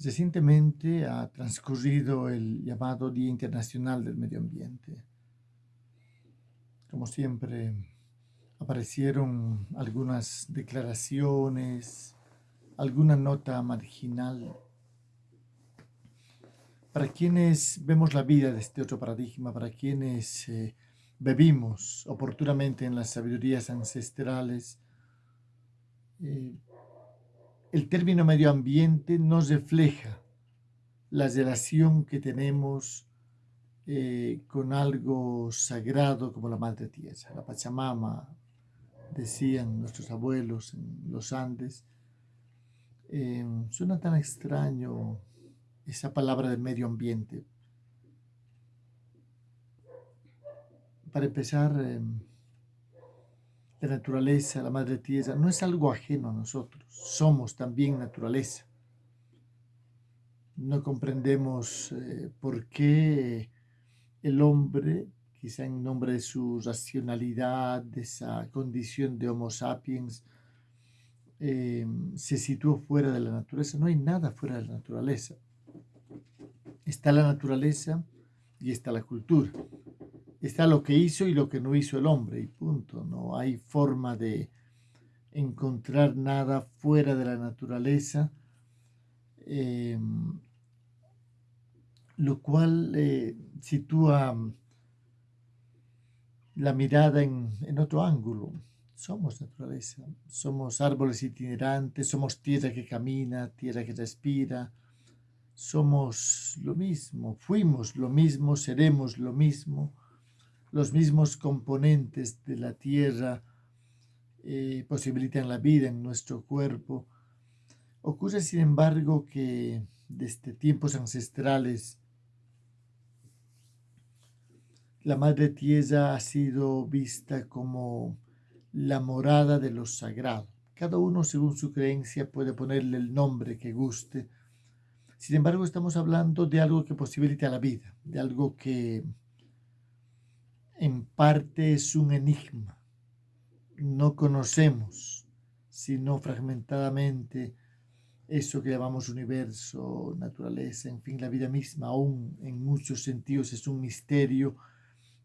Recientemente ha transcurrido el llamado Día Internacional del Medio Ambiente. Como siempre, aparecieron algunas declaraciones, alguna nota marginal. Para quienes vemos la vida de este otro paradigma, para quienes eh, bebimos oportunamente en las sabidurías ancestrales, eh, el término medio ambiente nos refleja la relación que tenemos eh, con algo sagrado como la madre tierra, la Pachamama, decían nuestros abuelos en los Andes. Eh, suena tan extraño esa palabra del medio ambiente. Para empezar, eh, la naturaleza, la madre tierra, no es algo ajeno a nosotros, somos también naturaleza. No comprendemos eh, por qué el hombre, quizá en nombre de su racionalidad, de esa condición de Homo sapiens, eh, se situó fuera de la naturaleza. No hay nada fuera de la naturaleza. Está la naturaleza y está la cultura está lo que hizo y lo que no hizo el hombre, y punto. No hay forma de encontrar nada fuera de la naturaleza, em, lo cual eh, sitúa la mirada en otro ángulo. Somos naturaleza, somos árboles itinerantes, somos tierra que camina, tierra que respira, somos lo mismo, fuimos lo mismo, seremos lo mismo los mismos componentes de la tierra eh, posibilitan la vida en nuestro cuerpo. Ocurre, sin embargo, que desde tiempos ancestrales la madre tierra ha sido vista como la morada de lo sagrado. Cada uno, según su creencia, puede ponerle el nombre que guste. Sin embargo, estamos hablando de algo que posibilita la vida, de algo que parte es un enigma. No conocemos, sino fragmentadamente, eso que llamamos universo, naturaleza, en fin, la vida misma, aún en muchos sentidos es un misterio.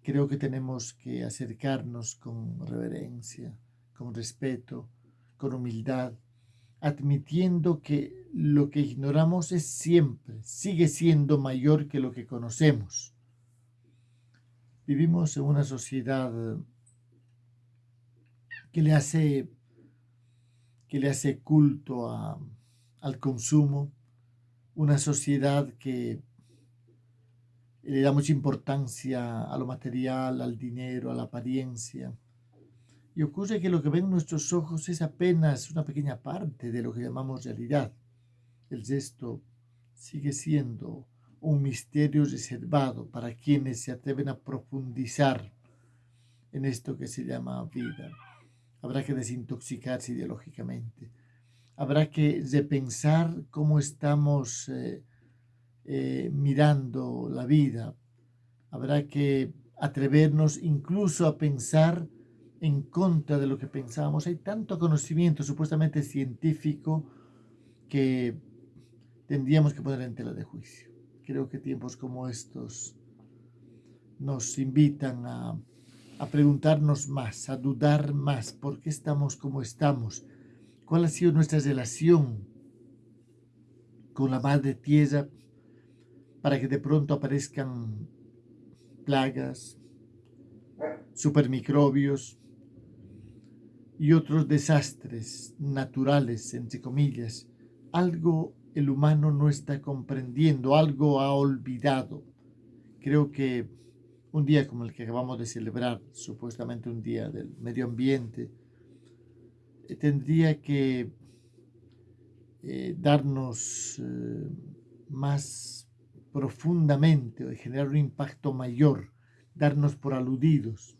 Creo que tenemos que acercarnos con reverencia, con respeto, con humildad, admitiendo que lo que ignoramos es siempre, sigue siendo mayor que lo que conocemos Vivimos en una sociedad que le hace, que le hace culto al consumo, una sociedad que le da mucha importancia a lo material, al dinero, a la apariencia. Y ocurre que lo que ven nuestros ojos es apenas una pequeña parte de lo que llamamos realidad. El gesto sigue siendo un misterio reservado para quienes se atreven a profundizar en esto que se llama vida. Habrá que desintoxicarse ideológicamente. Habrá que repensar cómo estamos eh, eh, mirando la vida. Habrá que atrevernos incluso a pensar en contra de lo que pensábamos. Hay tanto conocimiento supuestamente científico que tendríamos que poner en tela de juicio. Creo que tiempos como estos nos invitan a, preguntarnos más, a dudar más, ¿por qué estamos como estamos? ¿Cuál ha sido nuestra relación con la madre tierra para que de pronto aparezcan plagas, supermicrobios y otros desastres naturales, entre comillas, algo el humano no está comprendiendo, algo ha olvidado. Creo que un día como el que acabamos de celebrar, supuestamente un día del medio ambiente, eh, tendría que eh, darnos eh, más profundamente o generar un impacto mayor, darnos por aludidos.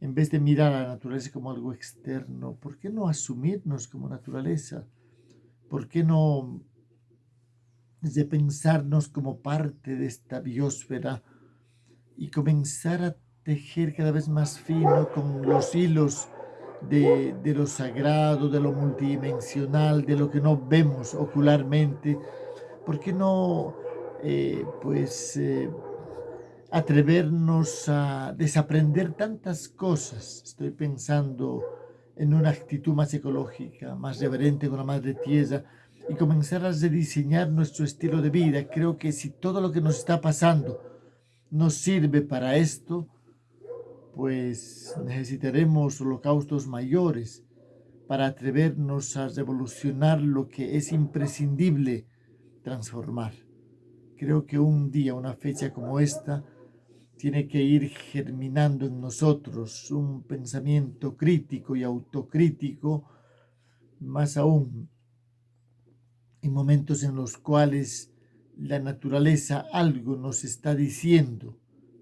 En vez de mirar a la naturaleza como algo externo, ¿por qué no asumirnos como naturaleza? ¿Por qué no de pensarnos como parte de esta biosfera y comenzar a tejer cada vez más fino con los hilos de, de, lo sagrado, de lo multidimensional, de lo que no vemos ocularmente, ¿por qué no eh, pues eh, atrevernos a desaprender tantas cosas? Estoy pensando en una actitud más ecológica, más reverente con la madre tierra y comenzar a rediseñar nuestro estilo de vida. Creo que si todo lo que nos está pasando nos sirve para esto, pues necesitaremos holocaustos mayores para atrevernos a revolucionar lo que es imprescindible transformar. Creo que un día, una fecha como esta, tiene que ir germinando en nosotros un pensamiento crítico y autocrítico, más aún en momentos en los cuales la naturaleza algo nos está diciendo,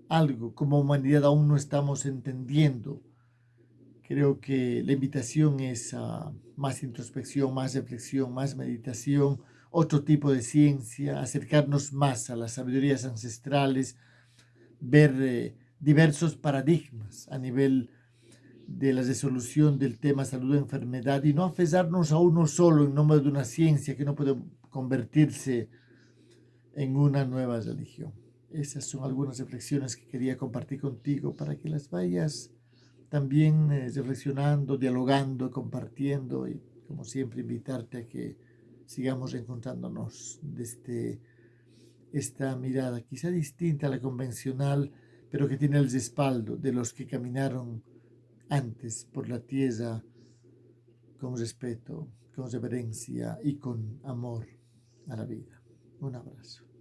algo como humanidad aún no estamos entendiendo. Creo que la invitación es a más introspección, más reflexión, más meditación, otro tipo de ciencia, acercarnos más a las sabidurías ancestrales, ver eh, diversos paradigmas a nivel de la resolución del tema salud-enfermedad y no aferrarnos a uno solo en nombre de una ciencia que no puede convertirse en una nueva religión. Esas son algunas reflexiones que quería compartir contigo para que las vayas también eh, reflexionando, dialogando, compartiendo y como siempre invitarte a que sigamos encontrándonos desde esta mirada quizá distinta a la convencional, pero que tiene el respaldo de los que caminaron antes por la tierra con respeto, con reverencia y con amor a la vida. Un abrazo.